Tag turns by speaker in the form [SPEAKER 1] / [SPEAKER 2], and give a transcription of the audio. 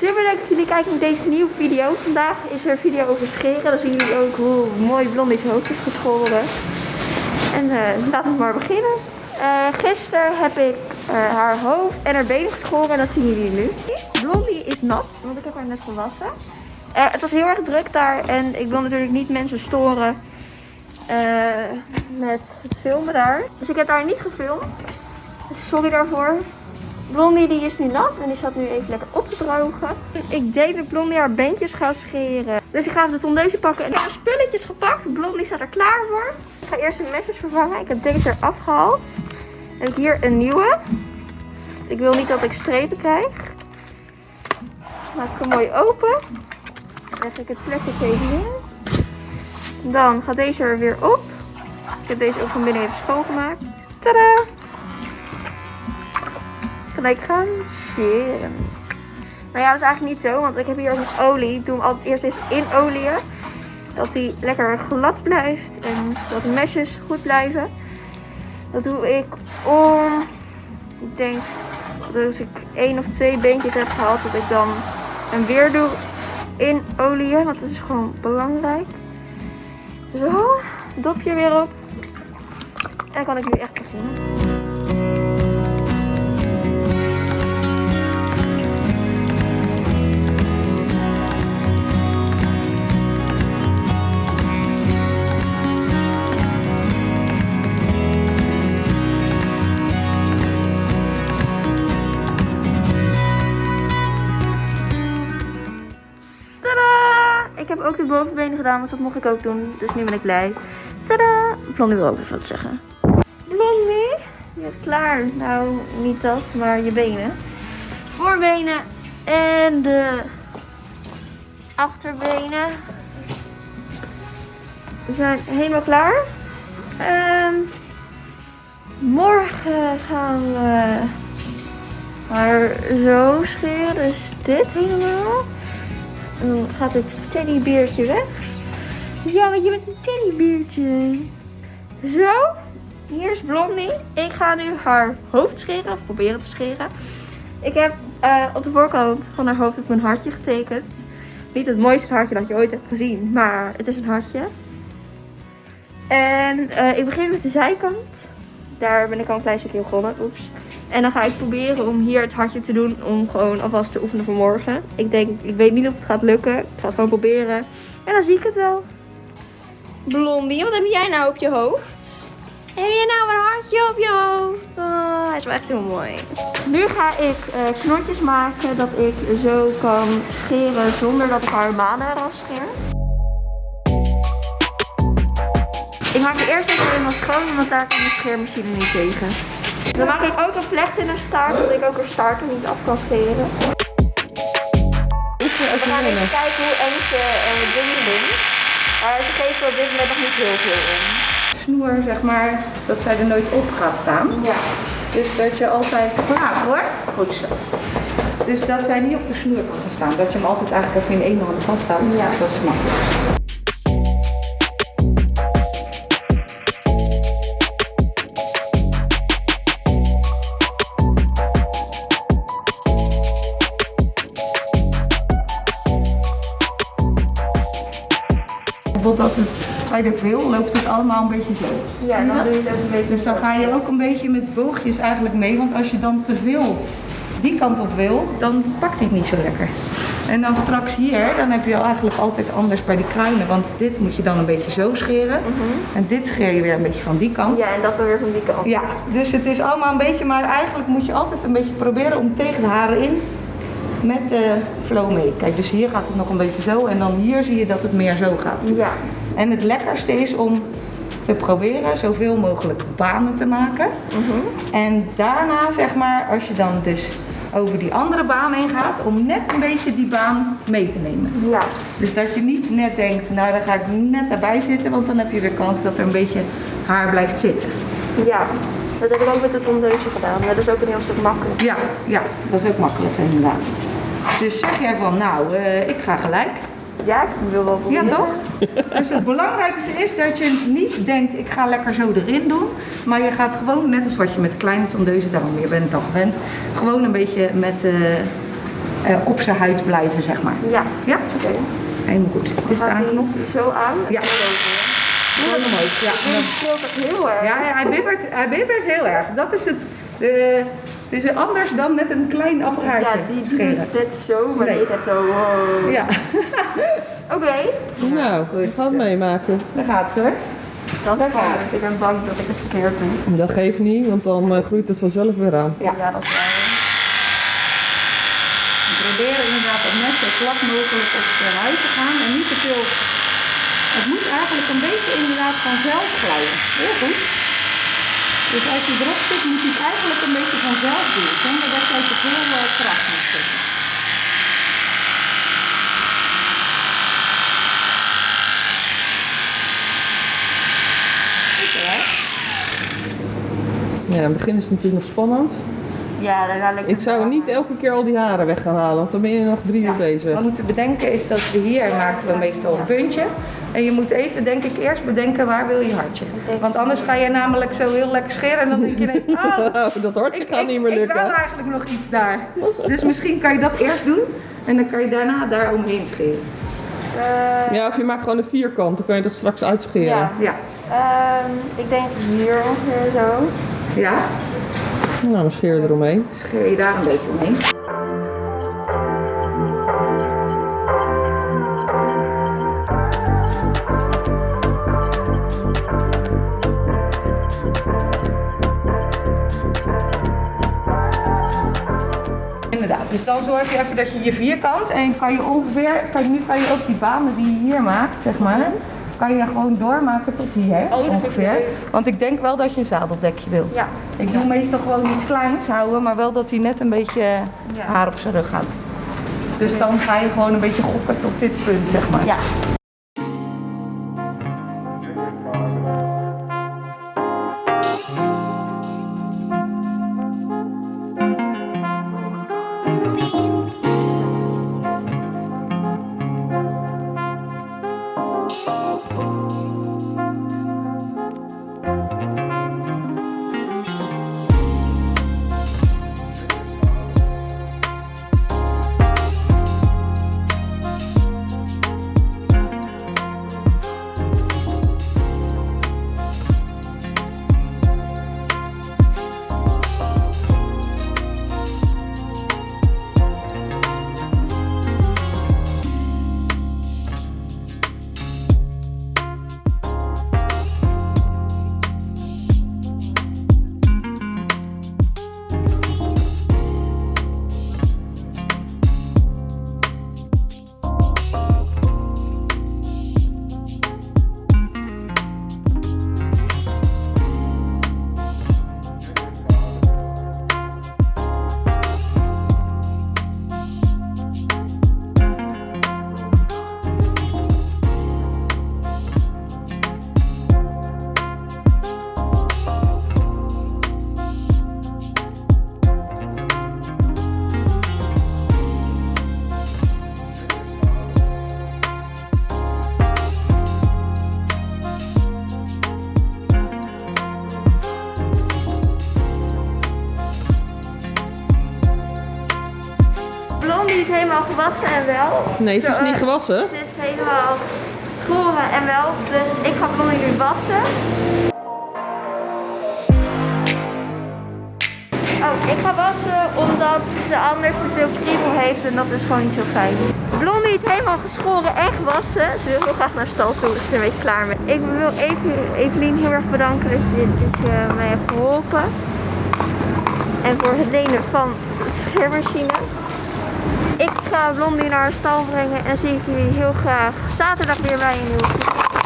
[SPEAKER 1] Super leuk dat jullie kijken naar deze nieuwe video. Vandaag is er een video over scheren. Dan zien jullie ook hoe mooi Blondie's hoofd is geschoren. En eh, laten we maar beginnen. Uh, gisteren heb ik uh, haar hoofd en haar benen geschoren en dat zien jullie nu. Blondie is nat, want ik heb haar net gewassen. het was heel erg druk daar en ik wil natuurlijk niet mensen storen met het filmen daar. Dus ik heb haar niet gefilmd. Sorry daarvoor. Blondie die is nu nat en die staat nu even lekker op te drogen. Ik deed met Blondie haar beentjes gaan scheren. Dus ik ga de tondeuze pakken en heb spulletjes gepakt. Blondie staat er klaar voor. Ik ga eerst de mesjes vervangen. Ik heb deze er afgehaald. Dan heb ik hier een nieuwe. Ik wil niet dat ik strepen krijg. Maak ik hem mooi open. Leg ik het plastic even in. Dan gaat deze er weer op. Ik heb deze ook van binnen even schoongemaakt. Tadaa! gelijk gaan scheren. Nou ja, dat is eigenlijk niet zo, want ik heb hier nog olie. Ik doe hem altijd eerst even in olie. Dat die lekker glad blijft en dat de mesjes goed blijven. Dat doe ik om, ik denk dat als ik één of twee beentjes heb gehad, dat ik dan hem weer doe in olie. Want dat is gewoon belangrijk. Zo, dopje weer op. En kan ik nu echt beginnen. Heb ook de bovenbenen gedaan, want dat mocht ik ook doen. Dus nu ben ik blij. Tada! Blondie wil ook even wat zeggen. Blondie, je bent klaar. Nou, niet dat, maar je benen. Voorbenen en de achterbenen. We zijn helemaal klaar. Um, morgen gaan we haar zo scheren. Dus dit helemaal. En dan gaat het teddybeertje weg. Ja, want je bent een teddybeertje. Zo. Hier is Blondie. Ik ga nu haar hoofd scheren. Of proberen te scheren. Ik heb uh, op de voorkant van haar hoofd een hartje getekend. Niet het mooiste hartje dat je ooit hebt gezien. Maar het is een hartje. En uh, ik begin met de zijkant. Daar ben ik al een klein stukje begonnen. Oeps. En dan ga ik proberen om hier het hartje te doen om gewoon alvast te oefenen voor morgen. Ik denk, ik weet niet of het gaat lukken. Ik ga het gewoon proberen. En dan zie ik het wel. Blondie, wat heb jij nou op je hoofd? Heb je nou een hartje op je hoofd? Oh, hij is wel echt heel mooi. Nu ga ik uh, knotjes maken dat ik zo kan scheren zonder dat ik haar manen eraf scheer. Ik maak het eerst even helemaal schoon, want daar kan de scheermachine niet tegen. Dan maak ik ook een vlecht in haar staart, zodat ik ook haar staart er niet af kan scheren. We gaan even kijken hoe eng ze uh, dingen doen. Maar ze geven op dit moment nog niet heel veel om.
[SPEAKER 2] Snoer, zeg maar, dat zij er nooit op gaat staan.
[SPEAKER 1] Ja.
[SPEAKER 2] Dus dat je altijd...
[SPEAKER 1] Braaf hoor.
[SPEAKER 2] Goed zo. Dus dat zij niet op de snoer kan gaan staan. Dat je hem altijd eigenlijk even in één hand vasthoudt.
[SPEAKER 1] Ja.
[SPEAKER 2] Dat is makkelijk. Bijvoorbeeld dat het bij de wil loopt het allemaal een beetje zo.
[SPEAKER 1] Ja, dan doe je het ook een beetje
[SPEAKER 2] Dus dan ga je ook een beetje met boogjes eigenlijk mee, want als je dan te veel die kant op wil, dan pakt hij het niet zo lekker. En dan straks hier, dan heb je eigenlijk altijd anders bij die kruinen, want dit moet je dan een beetje zo scheren. Mhm. En dit scheer je weer een beetje van die kant.
[SPEAKER 1] Ja, en dat weer van die kant.
[SPEAKER 2] Ja, dus het is allemaal een beetje, maar eigenlijk moet je altijd een beetje proberen om tegen de haren in met de flow mee. Kijk, dus hier gaat het nog een beetje zo en dan hier zie je dat het meer zo gaat.
[SPEAKER 1] Ja.
[SPEAKER 2] En het lekkerste is om te proberen zoveel mogelijk banen te maken. Mhm. En daarna zeg maar, als je dan dus over die andere baan heen gaat, om net een beetje die baan mee te nemen.
[SPEAKER 1] Ja.
[SPEAKER 2] Dus dat je niet net denkt, nou dan ga ik net daarbij zitten, want dan heb je weer kans dat er een beetje haar blijft zitten.
[SPEAKER 1] Ja, dat heb ik ook met het tondeuze gedaan. Dat is ook een heel stuk makkelijker.
[SPEAKER 2] Ja, ja, dat is ook makkelijker inderdaad. Dus zeg jij van, nou, uh, ik ga gelijk.
[SPEAKER 1] Ja, ik wil wel proberen.
[SPEAKER 2] Ja, toch? dus het belangrijkste is dat je niet denkt, ik ga lekker zo erin doen. Maar je gaat gewoon, net als wat je met kleine tondeuzen, daarom je bent al gewend, gewoon een beetje met uh, eh, op zijn huid blijven, zeg maar.
[SPEAKER 1] Ja,
[SPEAKER 2] Ja,
[SPEAKER 1] oké.
[SPEAKER 2] helemaal goed. Is het aangeknopt?
[SPEAKER 1] zo aan?
[SPEAKER 2] Ja.
[SPEAKER 1] Heel erg.
[SPEAKER 2] Ja, hij, bibbert, hij bibbert heel erg. Dat is het. eh, het is anders dan met een klein apparaatje
[SPEAKER 1] Ja, die
[SPEAKER 2] scheren.
[SPEAKER 1] doet dit zo, maar
[SPEAKER 2] Nee.
[SPEAKER 1] die is echt zo wow.
[SPEAKER 2] Ja,
[SPEAKER 1] Oké,
[SPEAKER 3] Nou, we gaan het meemaken.
[SPEAKER 2] daar gaat ze hoor.
[SPEAKER 1] dan gaat het. Ik ben bang dat ik het verkeerd doe.
[SPEAKER 3] Dat geeft niet, want dan eh, groeit het vanzelf weer aan.
[SPEAKER 2] Ja.
[SPEAKER 1] Ja, dat is waar.
[SPEAKER 2] We proberen inderdaad om net zo vlak mogelijk op de huid te gaan en niet te veel. Het moet eigenlijk een beetje inderdaad vanzelf glijden. Heel goed. Dus als je erop zit, moet je het eigenlijk een beetje vanzelf doen, zonder dat je te veel eh, kracht moet zetten.
[SPEAKER 3] Ja, in het begin is het natuurlijk nog spannend.
[SPEAKER 1] Ja, dan ga ik
[SPEAKER 3] Ik zou niet elke keer al die haren weg gaan halen, want dan ben je nog drie uur
[SPEAKER 2] Wat
[SPEAKER 3] bezig.
[SPEAKER 2] we moeten bedenken is dat we hier maken we meestal een puntje. En je moet even, denk ik, eerst bedenken waar wil je hartje. Want anders ga je namelijk zo heel lekker scheren en dan denk je ineens, oh,
[SPEAKER 3] dat hartje
[SPEAKER 2] ik,
[SPEAKER 3] gaat
[SPEAKER 2] ik,
[SPEAKER 3] niet meer
[SPEAKER 2] ik
[SPEAKER 3] lukken.
[SPEAKER 2] wil eigenlijk nog iets daar. Dus misschien kan je dat eerst doen en dan kan je daarna daar omheen scheren.
[SPEAKER 1] Eh,
[SPEAKER 3] Ja, of je maakt gewoon een vierkant, dan kan je dat straks uitscheren.
[SPEAKER 1] Ja.
[SPEAKER 2] Ja.
[SPEAKER 1] ehm, ik denk hier ongeveer zo.
[SPEAKER 2] Ja,
[SPEAKER 3] Nou, dan scheer je eromheen.
[SPEAKER 2] scheer je daar een beetje omheen. Dus dan zorg je even dat je je vierkant en kan je ongeveer, kan, nu kan je ook die banen die je hier maakt, zeg maar, kan je gewoon doormaken tot hier
[SPEAKER 1] Oh,
[SPEAKER 2] ongeveer. Want ik denk wel dat je een zadeldekje wil.
[SPEAKER 1] Ja.
[SPEAKER 2] Ik doe meestal gewoon iets kleins houden, maar wel dat hij net een beetje
[SPEAKER 1] Ja.
[SPEAKER 2] haar op zijn rug houdt. Dus dan ga je gewoon een beetje gokken tot dit punt, zeg maar.
[SPEAKER 1] Ja. Blondie wel.
[SPEAKER 3] Nee, ze is niet gewassen.
[SPEAKER 1] Ze is helemaal schoren en wel. Dus ik ga Blondie nu wassen. Oh, ik ga wassen omdat ze anders te veel kriebel heeft en dat is gewoon niet zo fijn. Blondie is helemaal geschoren en gewassen. Ze wil heel graag naar stal toe, dus ze is er een beetje klaar mee. Ik wil even Evelien heel erg bedanken dat je dit eh, mij hebt geholpen. En voor het lenen van de scheermachine. Ik ga Blondie naar stal brengen en zie ik jullie heel graag zaterdag weer bij een nieuwe.